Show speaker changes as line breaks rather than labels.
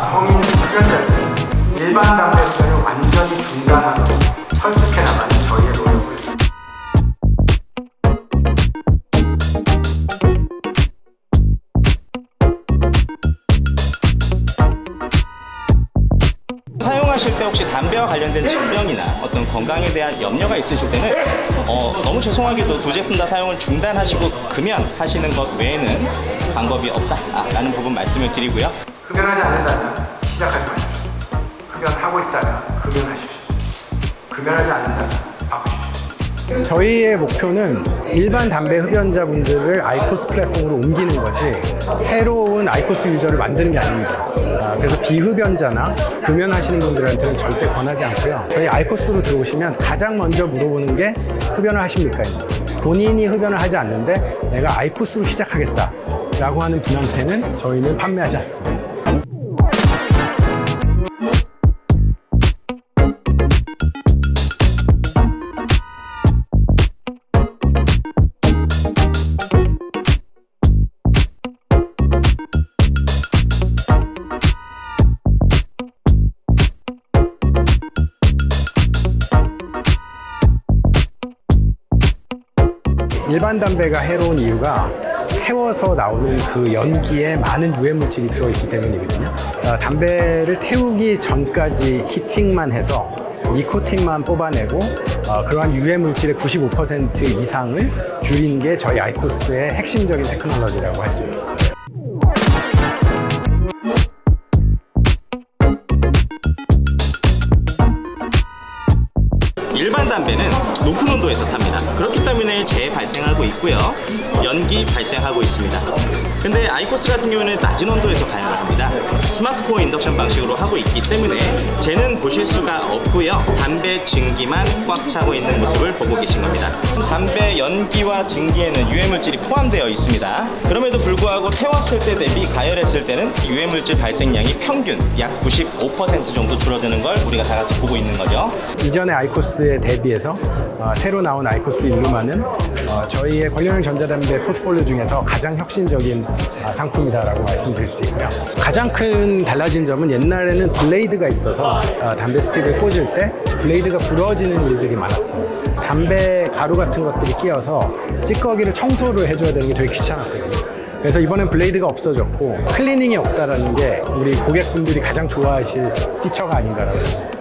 성인 흡연자들 일반 담배 흡연을 완전히 중단하고 설득해 나가는 저희의 노력을
사용하실 때 혹시 담배와 관련된 질병이나 어떤 건강에 대한 염려가 있으실 때는 어, 너무 죄송하게도 두 제품 다 사용을 중단하시고 금연하시는 것 외에는 방법이 없다라는 부분 말씀을 드리고요.
흡연하지 않는다면 시작하지 마십시오. 흡연하고 있다면 흡연하십시오. 흡연하지 않는다면 바꾸십시오.
저희의 목표는 일반 담배 흡연자분들을 아이코스 플랫폼으로 옮기는 거지 새로운 아이코스 유저를 만드는 게 아닙니다. 아, 그래서 비흡연자나 금연하시는 분들한테는 절대 권하지 않고요. 저희 아이코스로 들어오시면 가장 먼저 물어보는 게 흡연을 하십니까? 본인이 흡연을 하지 않는데 내가 아이코스로 시작하겠다 라고 하는 분한테는 저희는 판매하지 않습니다. 일반 담배가 해로운 이유가 태워서 나오는 그 연기에 많은 유해 물질이 들어있기 때문이거든요. 어, 담배를 태우기 전까지 히팅만 해서 니코틴만 뽑아내고 어, 그러한 유해 물질의 95% 이상을 줄이는 게 저희 아이코스의 핵심적인 테크놀로지라고 할 수 있습니다.
일반 담배는 높은 온도에서 탑니다. 그렇기 때문에 재해 발생하고 있고요. 연기 발생하고 있습니다. 근데 아이코스 같은 경우는 낮은 온도에서 가열을 합니다. smart core induction 방식으로 하고 있기 때문에 재는 보실 수가 없고요. 담배 증기만 꽉 차고 있는 모습을 보고 계신 겁니다. 담배 연기와 증기에는 유해물질이 포함되어 있습니다. 그럼에도 불구하고 태웠을 때 대비 가열했을 때는 유해물질 발생량이 평균 약 95% 정도 줄어드는 걸 우리가 다 같이 보고 있는 거죠.
이전의 아이코스에 대비해서 어, 새로 나온 아이코스 일루마는 어, 저희의 궐련형 전자담배 포트폴리오 중에서 가장 혁신적인 어, 상품이다라고 말씀드릴 수 있고요. 가장 큰 달라진 점은 옛날에는 blade가 있어서 어, 담배 스틱을 꽂을 때 blade가 부러지는 일들이 많았어요. 담배 가루 같은 것들이 끼어서 찌꺼기를 청소를 해줘야 되는 게 되게 귀찮았거든요. 그래서 이번엔 blade가 없어졌고 클리닝이 없다라는 게 우리 고객분들이 가장 좋아하실 피처가 아닌가라고 생각합니다.